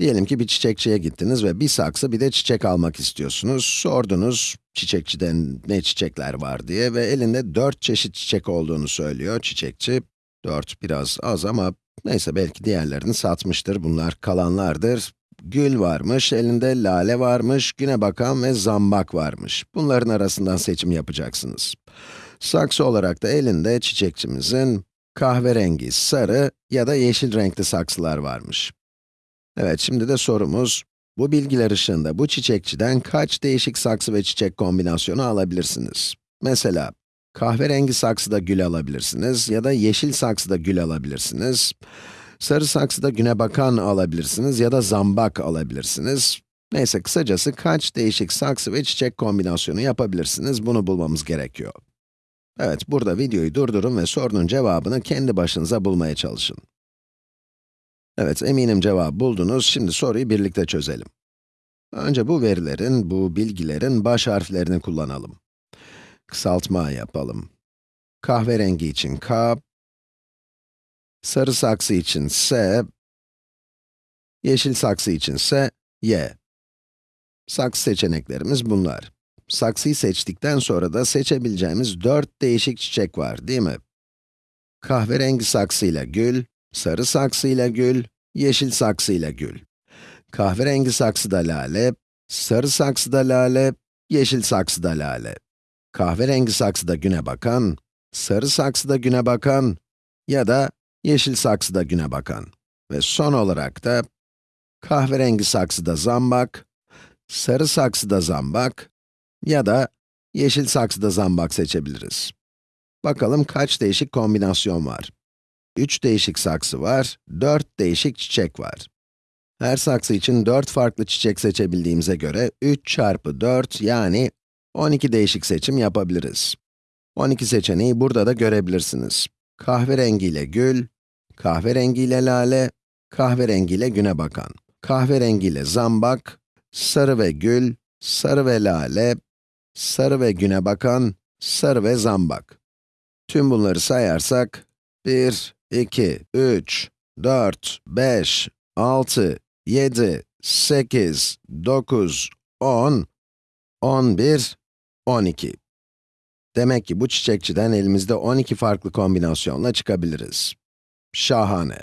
Diyelim ki bir çiçekçiye gittiniz ve bir saksı bir de çiçek almak istiyorsunuz. Sordunuz çiçekçiden ne çiçekler var diye ve elinde 4 çeşit çiçek olduğunu söylüyor çiçekçi. 4 biraz az ama neyse belki diğerlerini satmıştır, bunlar kalanlardır. Gül varmış, elinde lale varmış, güne bakan ve zambak varmış. Bunların arasından seçim yapacaksınız. Saksı olarak da elinde çiçekçimizin kahverengi, sarı ya da yeşil renkli saksılar varmış. Evet, şimdi de sorumuz, bu bilgiler ışığında bu çiçekçiden kaç değişik saksı ve çiçek kombinasyonu alabilirsiniz? Mesela, kahverengi saksıda gül alabilirsiniz ya da yeşil saksıda gül alabilirsiniz. Sarı saksıda güne bakan alabilirsiniz ya da zambak alabilirsiniz. Neyse, kısacası kaç değişik saksı ve çiçek kombinasyonu yapabilirsiniz, bunu bulmamız gerekiyor. Evet, burada videoyu durdurun ve sorunun cevabını kendi başınıza bulmaya çalışın. Evet, eminim cevabı buldunuz. Şimdi soruyu birlikte çözelim. Önce bu verilerin, bu bilgilerin baş harflerini kullanalım. Kısaltma yapalım. Kahverengi için K, sarı saksı için S, yeşil saksı için ise Y. Saksı seçeneklerimiz bunlar. Saksıyı seçtikten sonra da seçebileceğimiz dört değişik çiçek var, değil mi? Kahverengi saksıyla gül, sarı saksıyla gül, yeşil saksıyla gül. Kahverengi saksıda lale, sarı saksıda lale, yeşil saksıda lale. Kahverengi saksıda güne bakan, sarı saksıda güne bakan ya da yeşil saksıda güne bakan. Ve son olarak da kahverengi saksıda zambak, sarı saksıda zambak ya da yeşil saksıda zambak seçebiliriz. Bakalım kaç değişik kombinasyon var. 3 değişik saksı var, 4 değişik çiçek var. Her saksı için 4 farklı çiçek seçebildiğimize göre 3 çarpı 4 yani 12 değişik seçim yapabiliriz. 12 seçeneği burada da görebilirsiniz. Kahverengiyle gül, kahverengiyle lale, kahverengiyle güne bakan, kahverengiyle zambak, sarı ve gül, sarı ve lale, sarı ve güne bakan, sarı ve zambak. Tüm bunları sayarsak, 1, 2, 3, 4, 5, 6, 7, 8, 9, 10, 11, 12. Demek ki bu çiçekçiden elimizde 12 farklı kombinasyonla çıkabiliriz. Şahane.